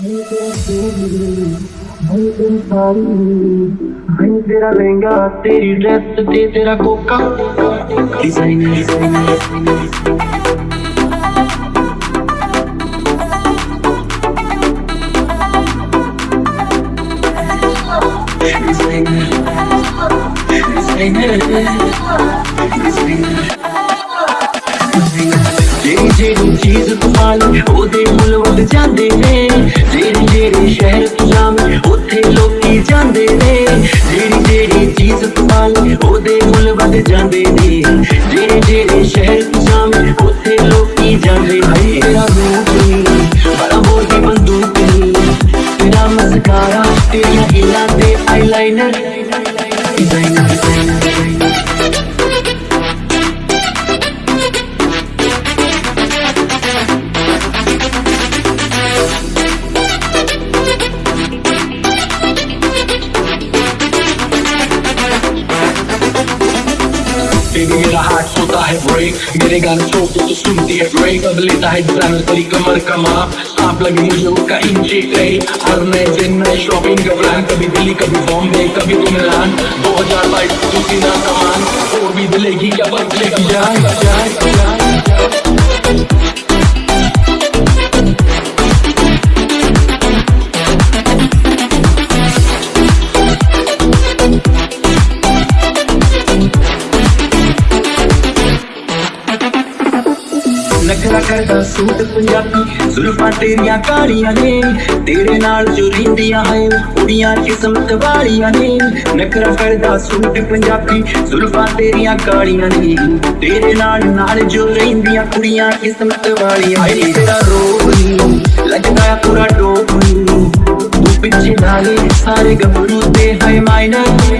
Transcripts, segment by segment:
भाई तेरा लहंगा तेरी ड्रेस ते तेरा कोका डिज़ाइनर डिज़ाइनर ਜਿਹੜੀ ਜਿਹੜੀ ਚੀਜ਼ ਤੂੰ ਪਾਲੀ ਉਹਦੇ ਮੁੱਲ ਵੱਧ ਜਾਂਦੇ ਨੇ ਜਿਹੜੀ ਜਿਹੜੀ ਸ਼ਹਿਰ ਤੂੰ ਜਾਵੇਂ ਉੱਥੇ ਲੋਕੀ ਜਾਂਦੇ ਨੇ ਜਿਹੜੀ ਜਿਹੜੀ ਚੀਜ਼ ਤੂੰ ਪਾਲੀ ਉਹਦੇ ਮੁੱਲ ਵੱਧ ਜਾਂਦੇ ਨੇ ਜਿਹੜੇ ਜਿਹੜੇ ਸ਼ਹਿਰ ਤੂੰ ਜਾਵੇਂ ਉੱਥੇ ਲੋਕੀ ਜਾਂਦੇ ਨੇ ਤੇਰਾ ਰੂਪ ਨੀ ਬੜਾ ਹੋਰ ਦੀ ਬੰਦੂਕ ਨੀ ਤੇਰਾ ਮਸਕਾਰਾ ਤੇਰੀਆਂ ਹੀਲਾਂ ਤੇ ਆਈਲਾਈਨਰ बेबी मेरा हार्ट सोता है ब्रेक मेरे गाने शो को तो सुनती है ब्रेक अब लेता है डिज़ाइनर तेरी कमर का माप। आप लगे मुझे उसका इंची ट्रे हर नए दिन नए शॉपिंग का प्लान कभी दिल्ली, कभी बॉम्बे, कभी तुम मिलान दो हज़ार बाईस तो सीना सामान और भी दिलेगी क्या बदलेगी जान जान। ਨਖਰਾ ਕਰਦਾ ਸੂਟ ਪੰਜਾਬੀ, ਜ਼ੁਲਫਾਂ ਤੇਰੀਆਂ ਕਾਲੀਆਂ ਨੇ। ਤੇਰੇ ਨਾਲ ਜੋ ਰਿੰਦੀਆਂ ਹੈ ਕੁੜੀਆਂ ਕਿਸਮਤ ਵਾਲੀਆਂ ਨੇ। ਨਖਰਾ ਕਰਦਾ ਸੂਟ ਪੰਜਾਬੀ, ਜ਼ੁਲਫਾਂ ਤੇਰੀਆਂ ਕਾਲੀਆਂ ਨੇ। ਤੇਰੇ ਨਾਲ ਨਾਲ ਜੋ ਰਹਿੰਦੀਆਂ, ਕੁੜੀਆਂ ਕਿਸਮਤ ਵਾਲੀਆਂ ਨੇ। ਤੇਰਾ ਰੋਗ ਨੀ ਲੱਗਦਾ ਪੂਰਾ ਡੋਪ ਨੀ ਤੂੰ ਪਿੱਛੇ ਨਾਲੇ, ਸਾਰੇ ਗੱਭਰੂ ਤੇ ਹੈ ਮਾਈਨਰ ਮੇਰੀ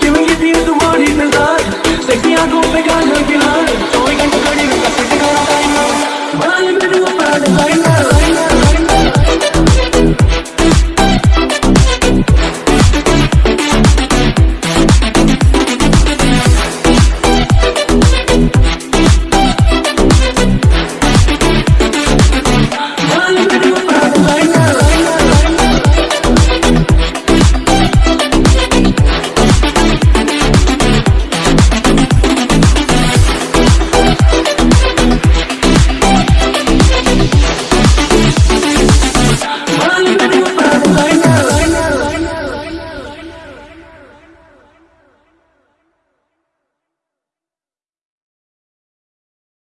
Give me the word in the God Sexy, I go, big, I know you hard So we can go